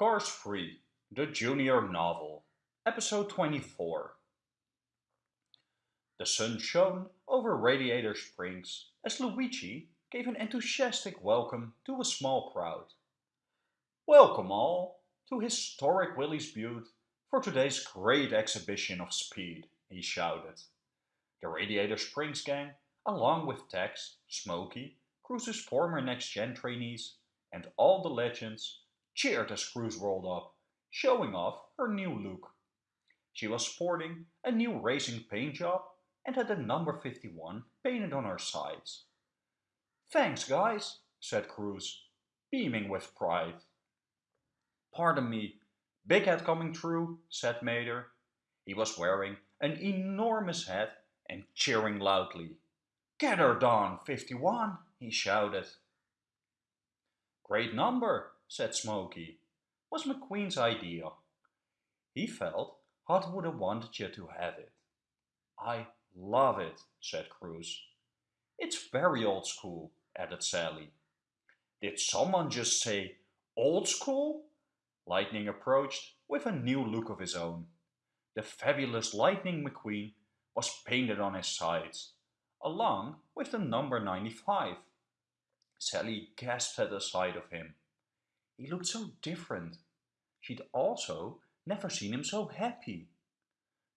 Cars 3, the Junior Novel, Episode 24. The sun shone over Radiator Springs as Luigi gave an enthusiastic welcome to a small crowd. Welcome all to historic Willys Butte for today's great exhibition of speed, he shouted. The Radiator Springs gang, along with Tex, Smokey, Cruz's former next-gen trainees, and all the legends, cheered as Cruz rolled up, showing off her new look. She was sporting a new racing paint job and had the number 51 painted on her sides. Thanks, guys, said Cruz, beaming with pride. Pardon me, big head coming through, said Mater. He was wearing an enormous hat and cheering loudly. Get her, Don, 51, he shouted. Great number, said Smokey. Was McQueen's idea. He felt Hud would have wanted you to have it. I love it, said Cruz. It's very old school, added Sally. Did someone just say old school? Lightning approached with a new look of his own. The fabulous Lightning McQueen was painted on his sides, along with the number 95. Sally gasped at the sight of him. He looked so different. She'd also never seen him so happy.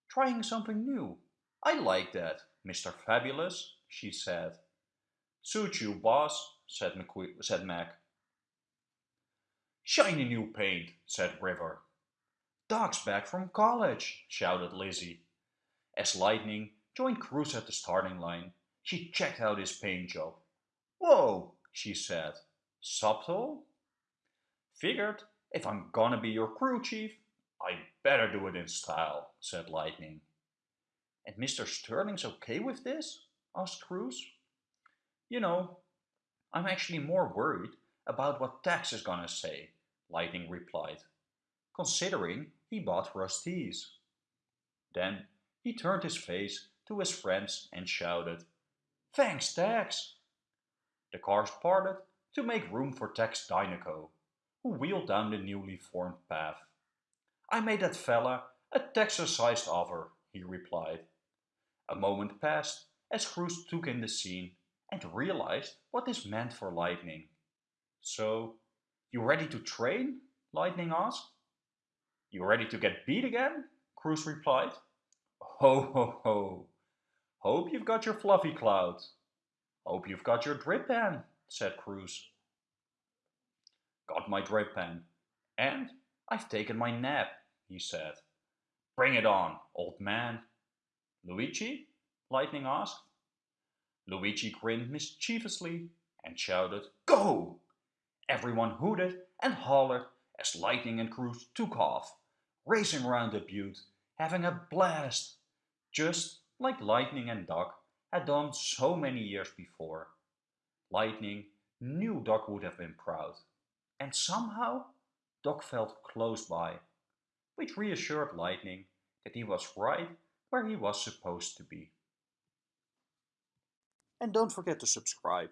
Trying something new. I like that, Mr. Fabulous, she said. Suit you, boss, said, said Mack. Shiny new paint, said River. Doc's back from college, shouted Lizzie. As Lightning joined Cruz at the starting line, she checked out his paint job. Whoa, she said. Subtle? Figured if I'm gonna be your crew chief, I better do it in style, said Lightning. And Mr. Sterling's okay with this? asked Cruz. You know, I'm actually more worried about what Tex is gonna say, Lightning replied, considering he bought Rust-eze. Then he turned his face to his friends and shouted, Thanks, Tex! The cars parted to make room for Tex Dinoco, who wheeled down the newly formed path. I made that fella a Texas-sized offer, he replied. A moment passed as Cruz took in the scene and realized what this meant for Lightning. So, you ready to train? Lightning asked. You ready to get beat again? Cruz replied. Ho ho ho. Hope you've got your fluffy cloud. Hope you've got your drip pen, said Cruz. Got my drip pen. And I've taken my nap, he said. Bring it on, old man. Luigi? Lightning asked. Luigi grinned mischievously and shouted, Go! Everyone hooted and hollered as Lightning and Cruz took off, racing around the butte, having a blast, just like Lightning and Doc had done so many years before. Lightning knew Doc would have been proud, and somehow Doc felt close by, which reassured Lightning that he was right where he was supposed to be. And don't forget to subscribe.